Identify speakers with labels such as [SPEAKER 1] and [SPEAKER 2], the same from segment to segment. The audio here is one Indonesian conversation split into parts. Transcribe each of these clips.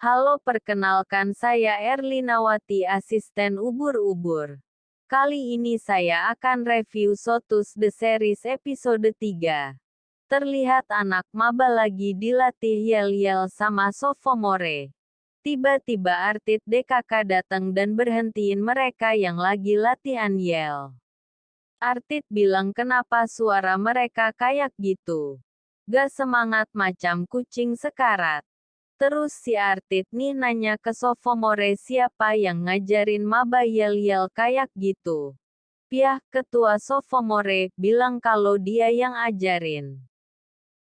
[SPEAKER 1] Halo perkenalkan saya Erlinawati asisten ubur-ubur. Kali ini saya akan review Sotus The Series episode 3. Terlihat anak maba lagi dilatih yel-yel sama sophomore. Tiba-tiba Artit DKK datang dan berhentiin mereka yang lagi latihan yel. Artit bilang kenapa suara mereka kayak gitu. Gak semangat macam kucing sekarat. Terus si Artit nih nanya ke Sophomore siapa yang ngajarin maba yel-yel kayak gitu. Piah, ketua Sophomore, bilang kalau dia yang ajarin.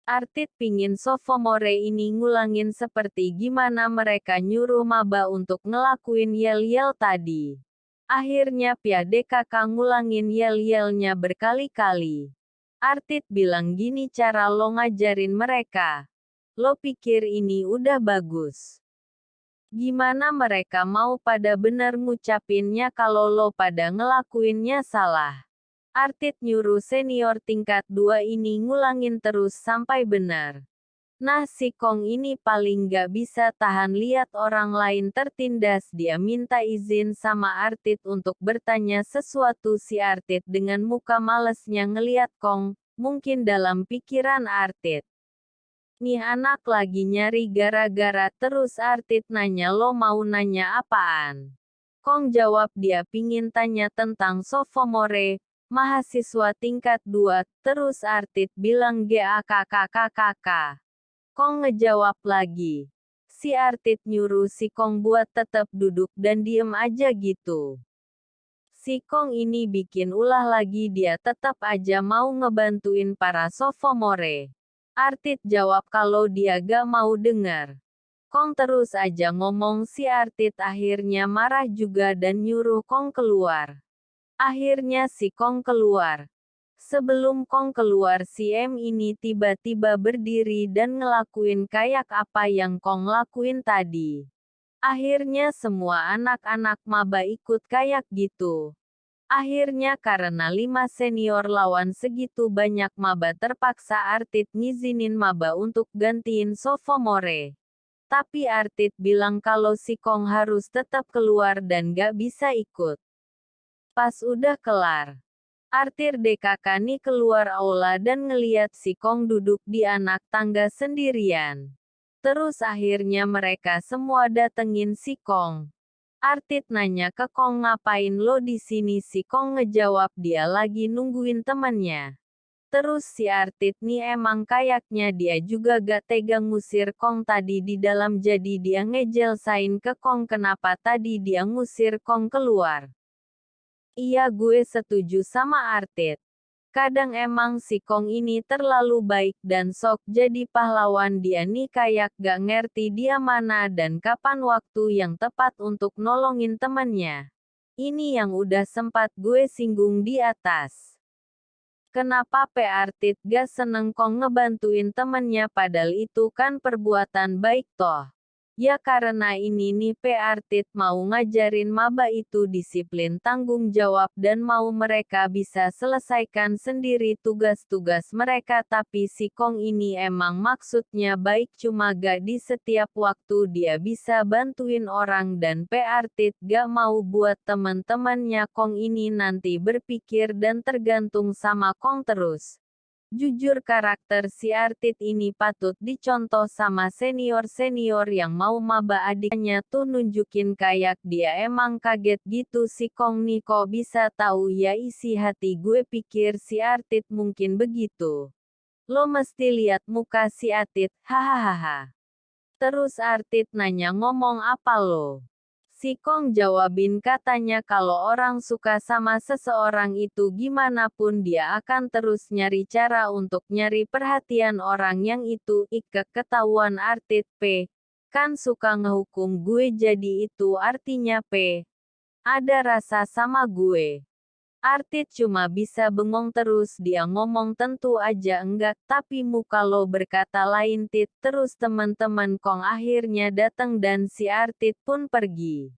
[SPEAKER 1] Artit pingin Sophomore ini ngulangin seperti gimana mereka nyuruh maba untuk ngelakuin yel-yel tadi. Akhirnya Pia DKK ngulangin yel-yelnya berkali-kali. Artit bilang gini cara lo ngajarin mereka. Lo pikir ini udah bagus. Gimana mereka mau pada bener ngucapinnya kalau lo pada ngelakuinnya salah? Artit nyuruh senior tingkat 2 ini ngulangin terus sampai benar. Nah si Kong ini paling gak bisa tahan lihat orang lain tertindas dia minta izin sama Artit untuk bertanya sesuatu si Artit dengan muka malesnya ngeliat Kong, mungkin dalam pikiran Artit. Nih anak lagi nyari gara-gara terus Artit nanya lo mau nanya apaan? Kong jawab dia pingin tanya tentang sophomore, mahasiswa tingkat 2, terus Artit bilang GAKKKKK. Kong ngejawab lagi. Si Artit nyuruh si Kong buat tetap duduk dan diem aja gitu. Si Kong ini bikin ulah lagi dia tetap aja mau ngebantuin para sophomore. Artit jawab kalau dia gak mau dengar. Kong terus aja ngomong si Artit akhirnya marah juga dan nyuruh Kong keluar. Akhirnya si Kong keluar. Sebelum Kong keluar si M ini tiba-tiba berdiri dan ngelakuin kayak apa yang Kong lakuin tadi. Akhirnya semua anak-anak maba ikut kayak gitu. Akhirnya karena lima senior lawan segitu banyak maba terpaksa Artit ngizinin maba untuk gantiin sophomore. Tapi Artit bilang kalau si Kong harus tetap keluar dan gak bisa ikut. Pas udah kelar. Artir DKK nih keluar aula dan ngeliat si Kong duduk di anak tangga sendirian. Terus akhirnya mereka semua datengin si Kong. Artit nanya ke Kong ngapain lo di sini si Kong ngejawab dia lagi nungguin temannya. Terus si Artit nih emang kayaknya dia juga gak tega ngusir Kong tadi di dalam jadi dia ngejelsain ke Kong kenapa tadi dia ngusir Kong keluar. Iya gue setuju sama Artit. Kadang emang si Kong ini terlalu baik dan sok jadi pahlawan dia nih kayak gak ngerti dia mana dan kapan waktu yang tepat untuk nolongin temannya. Ini yang udah sempat gue singgung di atas. Kenapa P. Artit gak seneng Kong ngebantuin temennya padahal itu kan perbuatan baik toh. Ya karena ini nih. Artit mau ngajarin maba itu disiplin tanggung jawab dan mau mereka bisa selesaikan sendiri tugas-tugas mereka tapi si Kong ini emang maksudnya baik cuma gak di setiap waktu dia bisa bantuin orang dan. Artit gak mau buat temen-temennya Kong ini nanti berpikir dan tergantung sama Kong terus. Jujur karakter si Artit ini patut dicontoh sama senior-senior yang mau maba adiknya tuh nunjukin kayak dia emang kaget gitu si Kong nih kok bisa tahu ya isi hati gue pikir si Artit mungkin begitu. Lo mesti lihat muka si Artit, hahaha. Terus Artit nanya ngomong apa lo? Si Kong jawabin katanya kalau orang suka sama seseorang itu gimana pun dia akan terus nyari cara untuk nyari perhatian orang yang itu ike ketahuan artit P. Kan suka ngehukum gue jadi itu artinya P. Ada rasa sama gue. Artit cuma bisa bengong terus dia ngomong tentu aja enggak tapi muka lo berkata lain tit terus teman-teman Kong akhirnya datang dan si Artit pun pergi.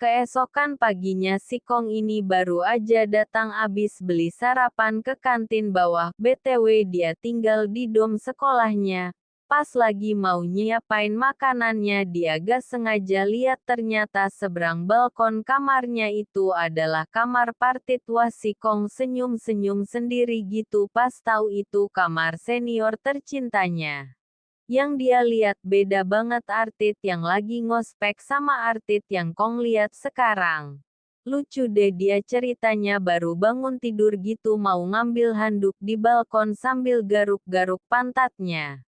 [SPEAKER 1] Keesokan paginya si Kong ini baru aja datang abis beli sarapan ke kantin bawah BTW dia tinggal di dom sekolahnya. Pas lagi mau nyiapain makanannya dia gak sengaja lihat ternyata seberang balkon kamarnya itu adalah kamar partit Wasikong senyum-senyum sendiri gitu pas tahu itu kamar senior tercintanya. Yang dia lihat beda banget artit yang lagi ngospek sama artit yang Kong lihat sekarang. Lucu deh dia ceritanya baru bangun tidur gitu mau ngambil handuk di balkon sambil garuk-garuk pantatnya.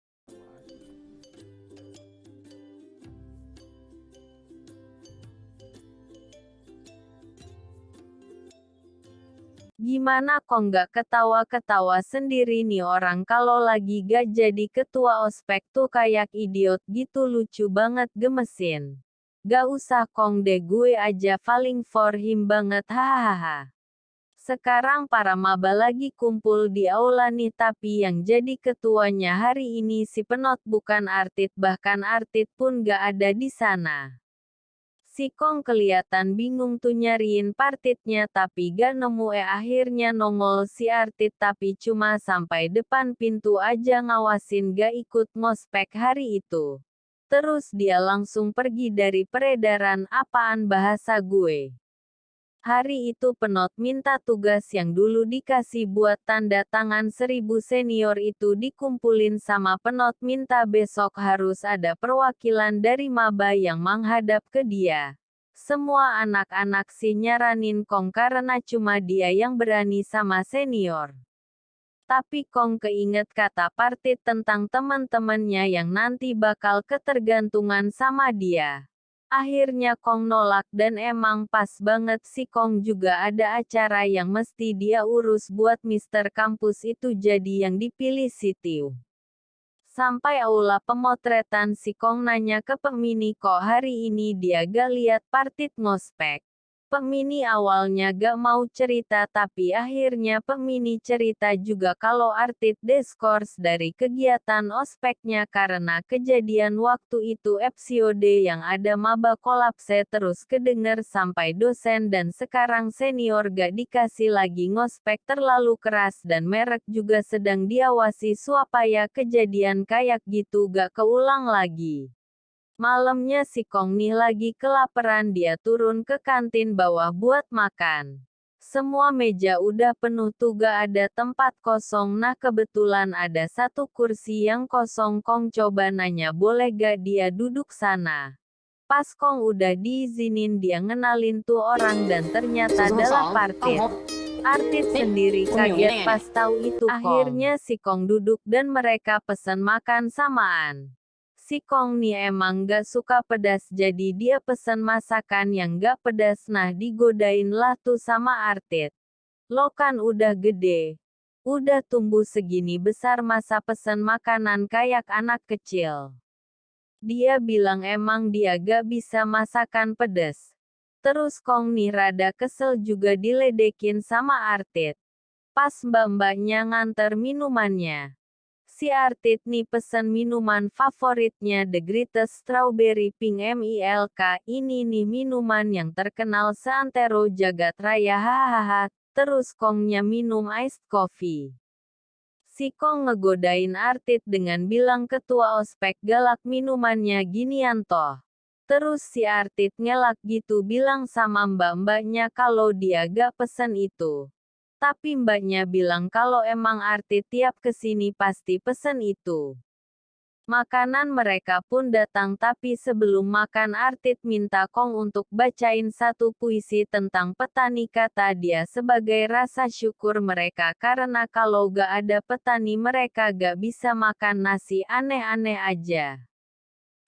[SPEAKER 1] Gimana kok nggak ketawa-ketawa sendiri nih orang kalau lagi gak jadi ketua ospek tuh kayak idiot gitu lucu banget gemesin. Gak usah kong deh gue aja falling for him banget hahaha. Sekarang para maba lagi kumpul di aula nih tapi yang jadi ketuanya hari ini si penot bukan artit bahkan artit pun gak ada di sana. Si Kong kelihatan bingung tuh nyariin partitnya tapi gak nemu eh akhirnya nongol si Artit tapi cuma sampai depan pintu aja ngawasin gak ikut ngospek hari itu. Terus dia langsung pergi dari peredaran apaan bahasa gue. Hari itu penot minta tugas yang dulu dikasih buat tanda tangan seribu senior itu dikumpulin sama penot minta besok harus ada perwakilan dari maba yang menghadap ke dia. Semua anak-anak si nyaranin Kong karena cuma dia yang berani sama senior. Tapi Kong keinget kata partit tentang teman-temannya yang nanti bakal ketergantungan sama dia. Akhirnya Kong nolak dan emang pas banget si Kong juga ada acara yang mesti dia urus buat Mister Kampus itu jadi yang dipilih si Tiu. Sampai aula pemotretan si Kong nanya ke Pemini kok hari ini dia gak lihat partit ngospek. Pemini awalnya gak mau cerita tapi akhirnya Pemini cerita juga kalau Artit diskors dari kegiatan ospeknya karena kejadian waktu itu episode yang ada maba kolapse terus kedenger sampai dosen dan sekarang senior gak dikasih lagi ngospek terlalu keras dan merek juga sedang diawasi supaya kejadian kayak gitu gak keulang lagi. Malamnya si Kong nih lagi kelaparan dia turun ke kantin bawah buat makan. Semua meja udah penuh tuh gak ada tempat kosong nah kebetulan ada satu kursi yang kosong Kong coba nanya boleh gak dia duduk sana. Pas Kong udah diizinin dia ngenalin tuh orang dan ternyata adalah partit. Artit sendiri kaget pas tahu itu Kong. Akhirnya si Kong duduk dan mereka pesan makan samaan. Si Kong nih emang gak suka pedas jadi dia pesen masakan yang gak pedas nah digodain lah tuh sama Artit. Lo kan udah gede. Udah tumbuh segini besar masa pesen makanan kayak anak kecil. Dia bilang emang dia gak bisa masakan pedas. Terus Kong nih rada kesel juga diledekin sama Artit. Pas mbak-mbaknya nganter minumannya si Artit nih pesen minuman favoritnya The Greatest Strawberry Pink MILK. Ini nih minuman yang terkenal seantero jagat raya hahaha. Terus Kongnya minum iced coffee. Si Kong ngegodain Artit dengan bilang ketua ospek galak minumannya ginian toh. Terus si Artit ngelak gitu bilang sama mbak-mbaknya kalau dia gak pesen itu. Tapi mbaknya bilang kalau emang arti tiap ke sini pasti pesen itu. Makanan mereka pun datang tapi sebelum makan Artit minta Kong untuk bacain satu puisi tentang petani kata dia sebagai rasa syukur mereka karena kalau gak ada petani mereka gak bisa makan nasi aneh-aneh aja.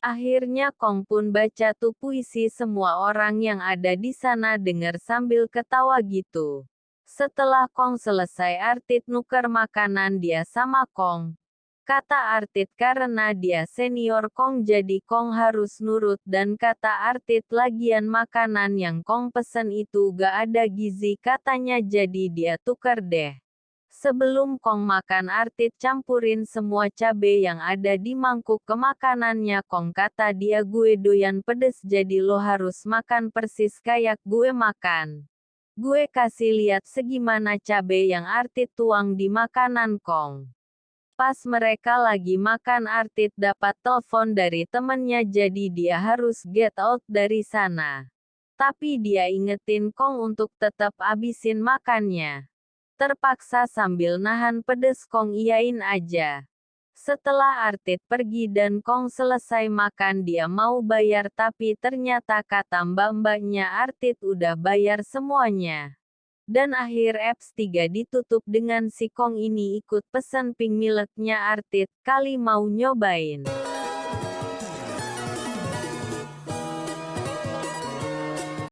[SPEAKER 1] Akhirnya Kong pun baca tuh puisi semua orang yang ada di sana dengar sambil ketawa gitu. Setelah Kong selesai Artit nuker makanan dia sama Kong. Kata Artit karena dia senior Kong jadi Kong harus nurut dan kata Artit lagian makanan yang Kong pesen itu gak ada gizi katanya jadi dia tuker deh. Sebelum Kong makan Artit campurin semua cabe yang ada di mangkuk ke makanannya Kong kata dia gue doyan pedes jadi lo harus makan persis kayak gue makan. Gue kasih lihat segimana cabe yang Artit tuang di makanan Kong. Pas mereka lagi makan Artit dapat telepon dari temennya jadi dia harus get out dari sana. Tapi dia ingetin Kong untuk tetap abisin makannya. Terpaksa sambil nahan pedes Kong iyain aja. Setelah Artit pergi dan Kong selesai makan dia mau bayar tapi ternyata kata mbak-mbaknya Artit udah bayar semuanya. Dan akhir apps 3 ditutup dengan si Kong ini ikut pesan pink milknya Artit, kali mau nyobain.